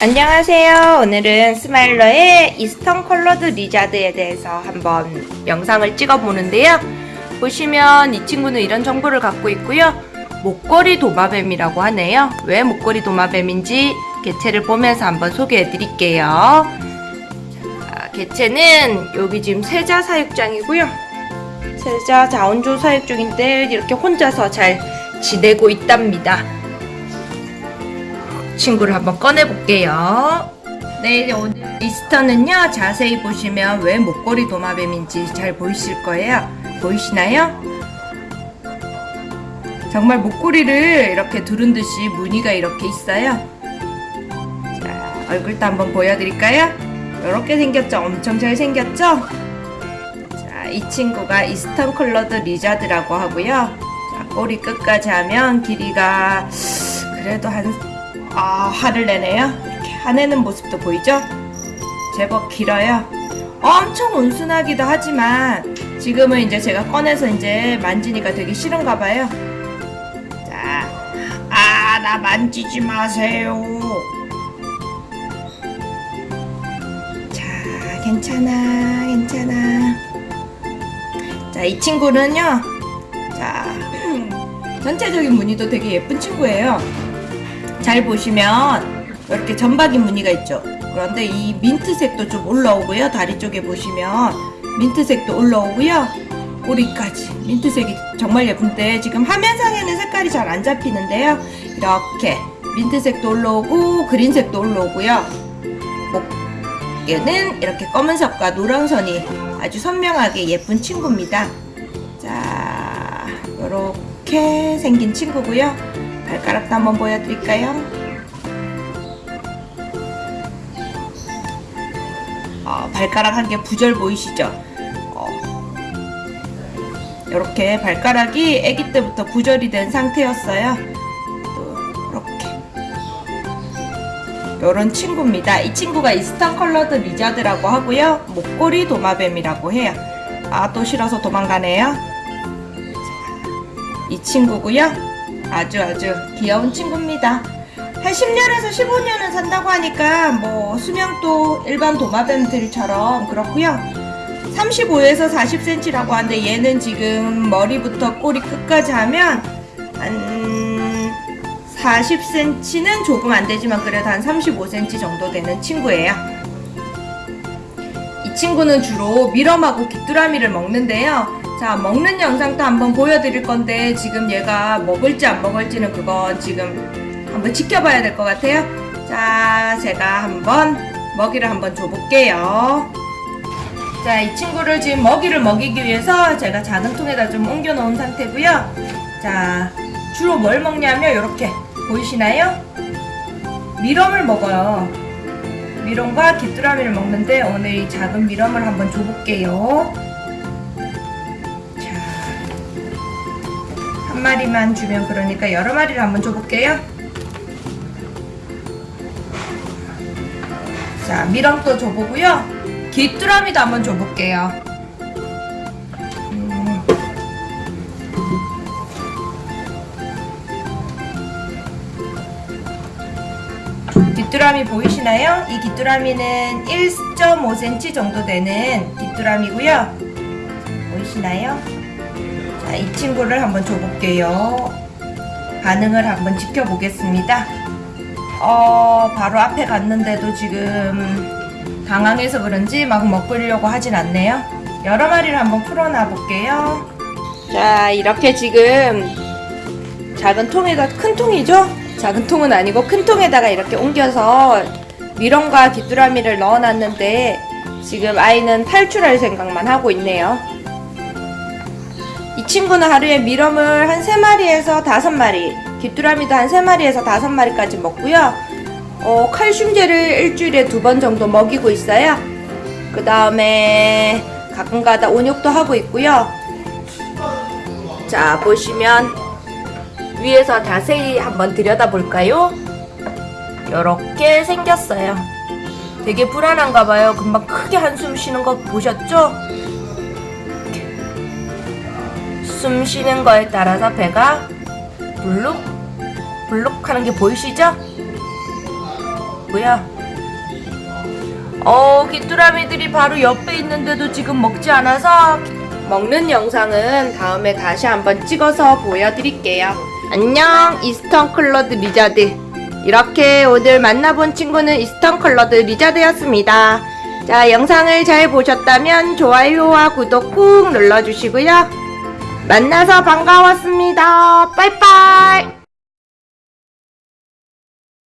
안녕하세요. 오늘은 스마일러의 Eastern Collared Lizard에 대해서 한번 영상을 찍어 보는데요. 보시면 이 친구는 이런 정보를 갖고 있고요. 목걸이 도마뱀이라고 하네요. 왜 목걸이 도마뱀인지 개체를 보면서 한번 소개해 드릴게요. 자, 개체는 여기 지금 세자 사육장이고요. 세자 자원조 사육 중인데 이렇게 혼자서 잘 지내고 있답니다. 친구를 한번 꺼내 볼게요. 네, 오늘 리스터는요, 자세히 보시면 왜 목걸이 도마뱀인지 잘 보이실 거예요. 보이시나요? 정말 목걸이를 이렇게 두른 듯이 무늬가 이렇게 있어요. 자, 얼굴도 한번 보여드릴까요? 이렇게 생겼죠? 엄청 잘 생겼죠? 자, 이 친구가 Eastern Collared Lizard라고 하고요. 자, 꼬리 끝까지 하면 길이가 그래도 한 아, 화를 내네요. 이렇게 화내는 모습도 보이죠? 제법 길어요. 엄청 온순하기도 하지만 지금은 이제 제가 꺼내서 이제 만지니까 되게 싫은가 봐요. 자, 아, 나 만지지 마세요. 자, 괜찮아, 괜찮아. 자, 이 친구는요. 자, 전체적인 무늬도 되게 예쁜 친구예요. 잘 보시면 이렇게 점박이 무늬가 있죠. 그런데 이 민트색도 좀 올라오고요. 다리 쪽에 보시면 민트색도 올라오고요. 꼬리까지 민트색이 정말 예쁜데 지금 화면상에는 색깔이 잘 안 잡히는데요. 이렇게 민트색도 올라오고 그린색도 올라오고요. 목에는 이렇게 검은색과 노란선이 아주 선명하게 예쁜 친구입니다. 자, 이렇게 생긴 친구고요. 발가락도 한번 보여드릴까요? 어, 발가락 한 개 부절 보이시죠? 어, 이렇게 발가락이 아기 때부터 부절이 된 상태였어요. 또 이렇게 이런 친구입니다. 이 친구가 Eastern Collared Lizard라고 하고요. 목걸이 도마뱀이라고 해요. 아 또 싫어서 도망가네요. 이 친구고요. 아주 아주 귀여운 친구입니다. 한 10년에서 15년은 산다고 하니까 뭐 수명도 일반 도마뱀들처럼 그렇고요. 35에서 40cm라고 하는데 얘는 지금 머리부터 꼬리 끝까지 하면 한 40cm는 조금 안 되지만 그래도 한 35cm 정도 되는 친구예요. 이 친구는 주로 미럼하고 귀뚜라미를 먹는데요. 자, 먹는 영상도 한번 보여드릴 건데 지금 얘가 먹을지 안 먹을지는 그건 지금 한번 지켜봐야 될 것 같아요. 자, 제가 한번 먹이를 한번 줘볼게요. 자, 이 친구를 지금 먹이를 먹이기 위해서 제가 작은 통에다 좀 옮겨 놓은 상태고요. 자, 주로 뭘 먹냐면 이렇게 보이시나요? 미럼을 먹어요. 미럼과 귀뚜라미를 먹는데 오늘 이 작은 미럼을 한번 줘볼게요. 한 마리만 주면 그러니까 여러 마리를 한번 줘볼게요. 자, 미럼도 줘보고요. 귀뚜라미도 한번 줘볼게요. 음. 귀뚜라미 보이시나요? 이 귀뚜라미는 1.5cm 정도 되는 귀뚜라미고요. 보이시나요? 자, 이 친구를 한번 줘볼게요. 반응을 한번 지켜보겠습니다. 어, 바로 앞에 갔는데도 지금 당황해서 그런지 막 먹으려고 하진 않네요. 여러 마리를 한번 풀어놔 볼게요. 자, 이렇게 지금 작은 통에다 큰 통이죠? 작은 통은 아니고 큰 통에다가 이렇게 옮겨서 미럼과 귀뚜라미를 넣어놨는데 지금 아이는 탈출할 생각만 하고 있네요. 이 친구는 하루에 미럼을 한 3마리에서 5마리, 귀뚜라미도 한 3마리에서 5마리까지 먹고요. 어, 칼슘제를 일주일에 두 번 정도 먹이고 있어요. 그 다음에 가끔가다 온욕도 하고 있고요. 자, 보시면 위에서 자세히 한번 들여다볼까요? 이렇게 생겼어요. 되게 불안한가 봐요. 금방 크게 한숨 쉬는 거 보셨죠? 숨 쉬는 거에 따라서 배가 불룩 불룩 하는 게 보이시죠? 먹었고요. 어, 귀뚜라미들이 바로 옆에 있는데도 지금 먹지 않아서 먹는 영상은 다음에 다시 한번 찍어서 보여드릴게요. 안녕, Eastern Collared Lizard. 이렇게 오늘 만나본 친구는 Eastern Collared Lizard였습니다. 자, 영상을 잘 보셨다면 좋아요와 구독 꾹 눌러주시고요. 만나서 반가웠습니다. 빠이빠이.